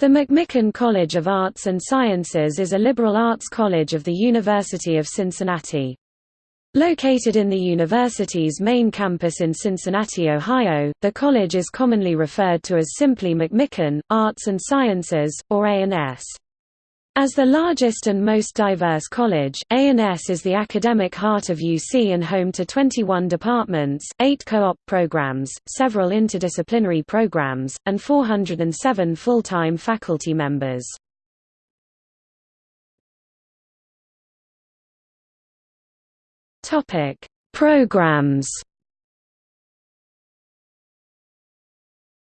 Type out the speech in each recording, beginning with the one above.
The McMicken College of Arts and Sciences is a liberal arts college of the University of Cincinnati. Located in the university's main campus in Cincinnati, Ohio, the college is commonly referred to as simply McMicken, Arts and Sciences, or A&S. As the largest and most diverse college, A&S is the academic heart of UC and home to 21 departments, 8 co-op programs, several interdisciplinary programs, and 407 full-time faculty members. Programs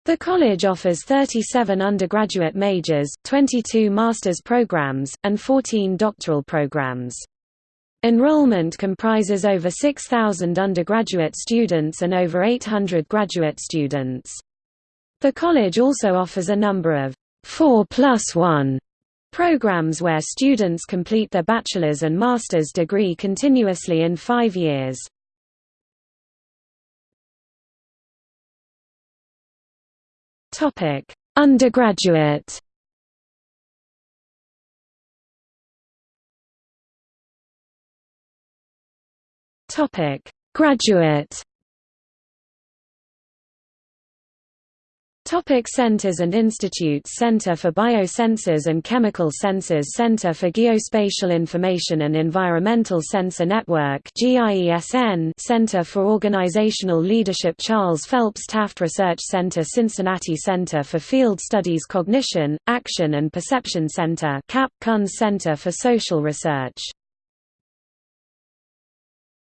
The college offers 37 undergraduate majors, 22 master's programs, and 14 doctoral programs. Enrollment comprises over 6,000 undergraduate students and over 800 graduate students. The college also offers a number of 4 plus 1 programs where students complete their bachelor's and master's degree continuously in five years. Topic: Undergraduate. Topic: Graduate. Topic centers and institutes. Center for Biosensors and Chemical Sensors. Center for Geospatial Information and Environmental Sensor Network Center for Organizational Leadership. Charles Phelps Taft Research Center. Cincinnati Center for Field Studies Cognition, Action and Perception Center. CAP Center for Social Research